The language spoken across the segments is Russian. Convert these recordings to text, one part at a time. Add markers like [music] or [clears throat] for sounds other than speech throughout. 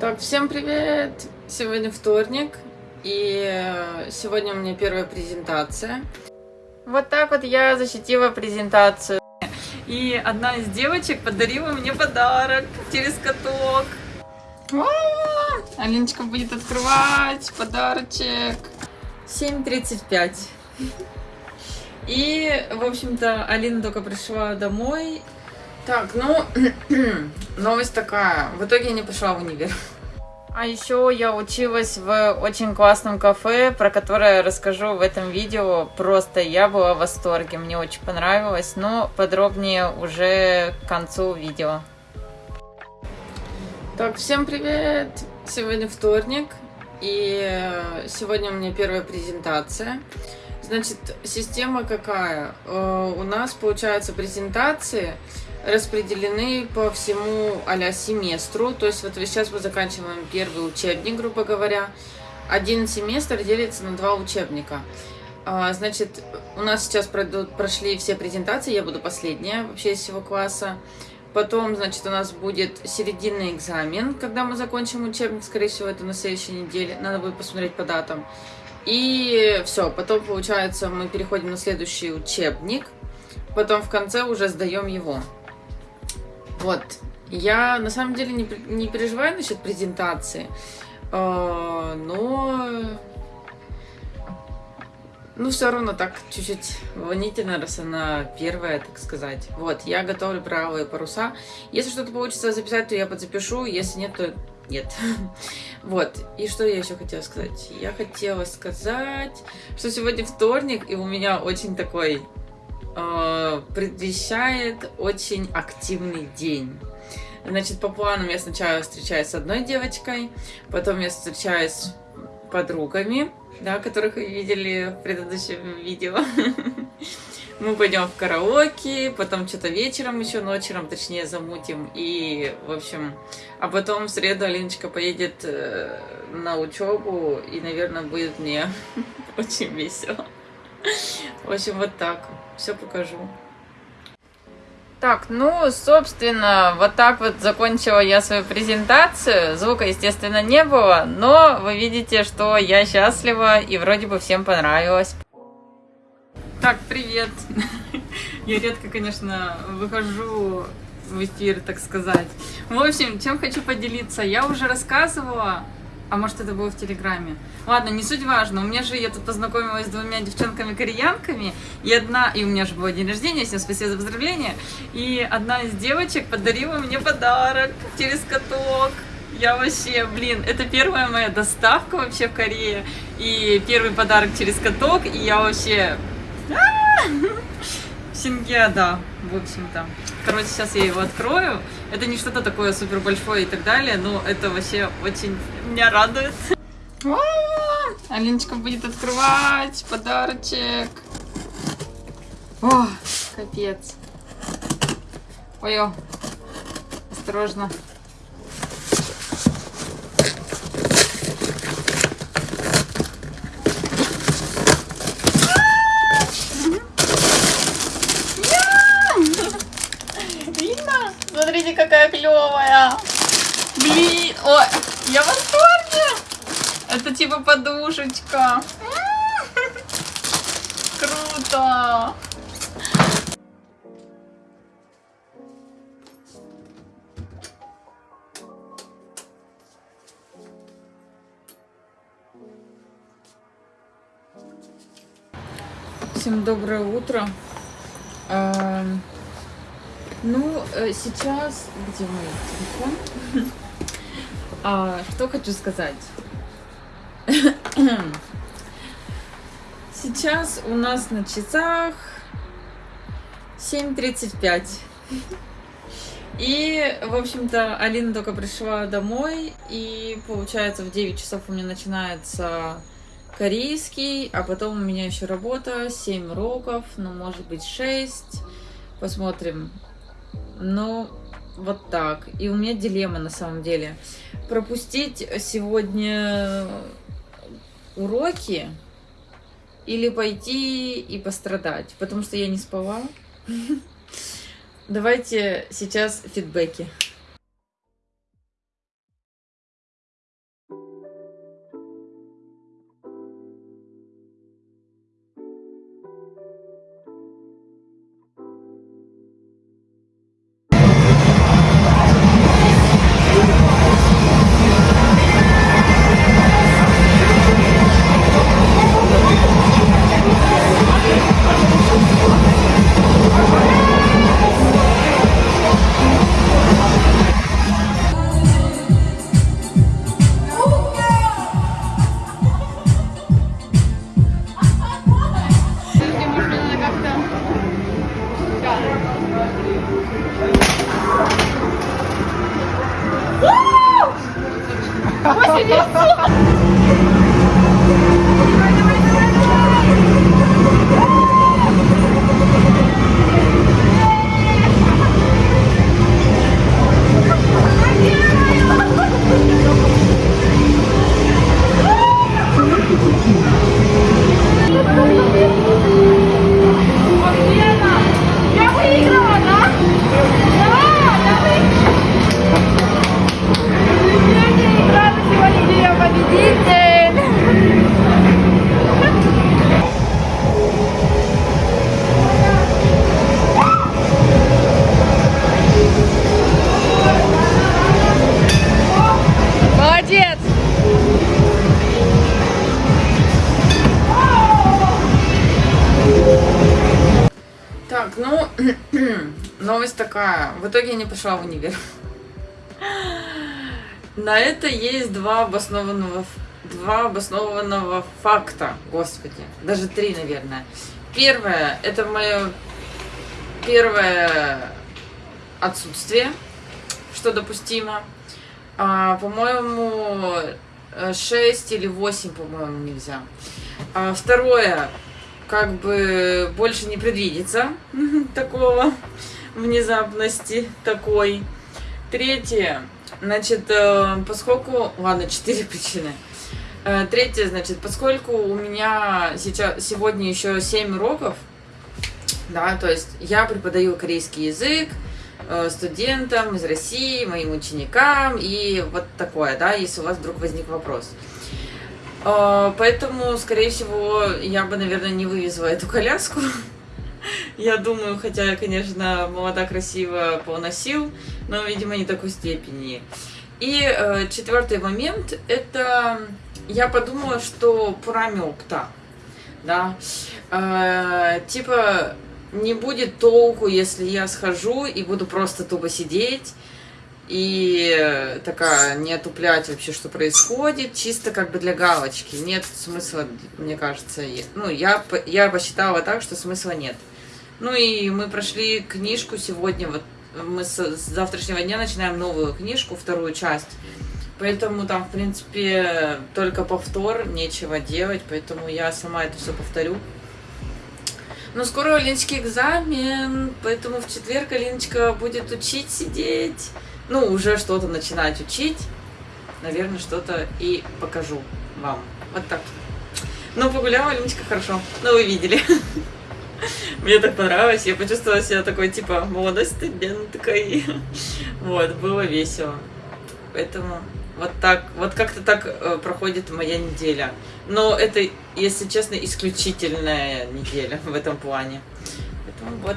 Так, всем привет! Сегодня вторник, и э, сегодня у меня первая презентация. Вот так вот я защитила презентацию. И одна из девочек подарила мне подарок через каток. Алиночка будет открывать подарочек. 7.35. И, в общем-то, Алина только пришла домой, так, ну, [clears throat] новость такая. В итоге я не пошла в универ. А еще я училась в очень классном кафе, про которое расскажу в этом видео. Просто я была в восторге, мне очень понравилось, но подробнее уже к концу видео. Так, всем привет! Сегодня вторник, и сегодня у меня первая презентация. Значит, система какая? Э, у нас, получается, презентации распределены по всему а семестру. То есть вот сейчас мы заканчиваем первый учебник, грубо говоря. Один семестр делится на два учебника. А, значит, у нас сейчас прошли все презентации, я буду последняя вообще из всего класса. Потом, значит, у нас будет серединный экзамен, когда мы закончим учебник, скорее всего, это на следующей неделе. Надо будет посмотреть по датам. И все, потом, получается, мы переходим на следующий учебник. Потом в конце уже сдаем его. Вот. Я на самом деле не, не переживаю насчет презентации, э, но ну, все равно так чуть-чуть волнительно, раз она первая, так сказать. Вот, я готовлю правые паруса. Если что-то получится записать, то я подзапишу. Если нет, то нет. [laughs] Вот. И что я еще хотела сказать? Я хотела сказать, что сегодня вторник, и у меня очень такой э, предвещает очень активный день. Значит, по планам я сначала встречаюсь с одной девочкой, потом я встречаюсь с подругами, да, которых вы видели в предыдущем видео. [laughs] Мы пойдем в караоке, потом что-то вечером еще, ночером, точнее, замутим. И, в общем, а потом в среду Алиночка поедет э, на учебу, и, наверное, будет мне [laughs] очень весело. В общем, вот так. Все покажу. Так, ну, собственно, вот так вот закончила я свою презентацию. Звука, естественно, не было, но вы видите, что я счастлива и вроде бы всем понравилось. Так, привет! [laughs] Я редко, конечно, выхожу в эфир, так сказать. В общем, чем хочу поделиться. Я уже рассказывала а может это было в Телеграме? Ладно, не суть важно. У меня же я тут познакомилась с двумя девчонками-кореянками, и одна, и у меня же был день рождения, всем спасибо за поздравления, и одна из девочек подарила мне подарок через каток. Я вообще, блин, это первая моя доставка вообще в Корее, и первый подарок через каток, и я вообще... Сингеда, в общем-то. Короче, сейчас я его открою. Это не что-то такое супер большое и так далее, но это вообще очень меня радует. Алиночка будет открывать подарочек. О, капец. Ой, осторожно. какая клевая. Блин, ой, я в восторге. Это типа подушечка. [laughs] Круто. Всем доброе утро. Ну, э, сейчас... Где мой телефон? [laughs] а, что хочу сказать. Сейчас у нас на часах 7.35. И, в общем-то, Алина только пришла домой, и, получается, в 9 часов у меня начинается корейский, а потом у меня еще работа, 7 уроков, ну, может быть, 6. Посмотрим, ну, вот так. И у меня дилемма на самом деле. Пропустить сегодня уроки или пойти и пострадать, потому что я не спала. [laughs] Давайте сейчас фидбэки. Uh! Você disse? [clears throat] новость такая. В итоге я не пошла в универ. [gasps] На это есть два обоснованного, два обоснованного факта, господи, даже три, наверное. Первое, это мое первое отсутствие, что допустимо. А, по-моему, 6 или 8, по-моему, нельзя. А, второе, как бы больше не предвидится [laughs] такого внезапности такой. Третье, значит, э, поскольку... Ладно, четыре причины. Э, Третье, значит, поскольку у меня сейчас сегодня еще 7 уроков, да, то есть я преподаю корейский язык э, студентам из России, моим ученикам и вот такое, да, если у вас вдруг возник вопрос. Э, Поэтому, скорее всего, я бы, наверное, не вывезла эту коляску. [laughs] Я думаю, хотя конечно, молода, красиво, полна сил, но, видимо, не такой степени. И э, четвертый момент – это я подумала, что пора опта, да, Э, типа не будет толку, если я схожу и буду просто тупо сидеть и э, такая не отуплять вообще, что происходит, чисто как бы для галочки. Нет смысла, мне кажется. Ну, я, я посчитала так, что смысла нет. Ну и мы прошли книжку сегодня, вот мы с, с завтрашнего дня начинаем новую книжку, вторую часть. Поэтому там, в принципе, только повтор, нечего делать, поэтому я сама это все повторю. Но скоро у Алиночки экзамен, поэтому в четверг Алиночка будет учить сидеть. Ну, уже что-то начинать учить. Наверное, что-то и покажу вам. Вот так. Ну, погуляла Алиночка хорошо. Ну, вы видели. [laughs] Мне так понравилось. Я почувствовала себя такой, типа, молодой студенткой. [laughs] Вот, было весело. Поэтому вот так, вот как-то так э, проходит моя неделя. Но это, если честно, исключительная неделя [laughs] в этом плане. Поэтому вот.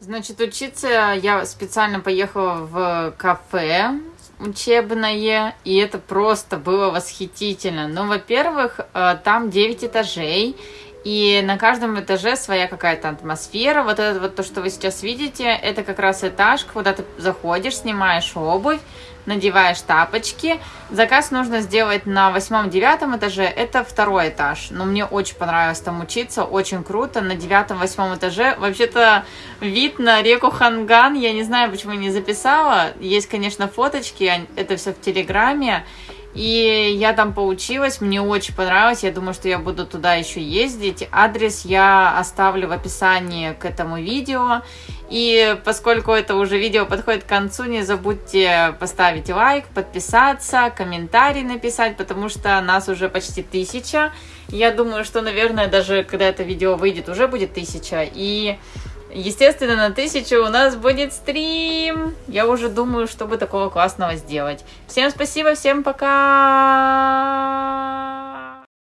Значит, учиться я специально поехала в кафе учебное, и это просто было восхитительно. Ну, во-первых, э, там 9 этажей, и на каждом этаже своя какая-то атмосфера. Вот это вот то, что вы сейчас видите, это как раз этаж, куда ты заходишь, снимаешь обувь, надеваешь тапочки. Заказ нужно сделать на восьмом-девятом этаже, это второй этаж. Но мне очень понравилось там учиться, очень круто. На девятом-восьмом этаже вообще-то вид на реку Ханган, я не знаю, почему не записала. Есть, конечно, фоточки, а- это все в Телеграме. И я там поучилась, мне очень понравилось, я думаю, что я буду туда еще ездить. Адрес я оставлю в описании к этому видео. И поскольку это уже видео подходит к концу, не забудьте поставить лайк, подписаться, комментарий написать, потому что нас уже почти тысяча. Я думаю, что, наверное, даже когда это видео выйдет, уже будет тысяча. И Естественно, на тысячу у нас будет стрим. Я уже думаю, чтобы такого классного сделать. Всем спасибо, всем пока!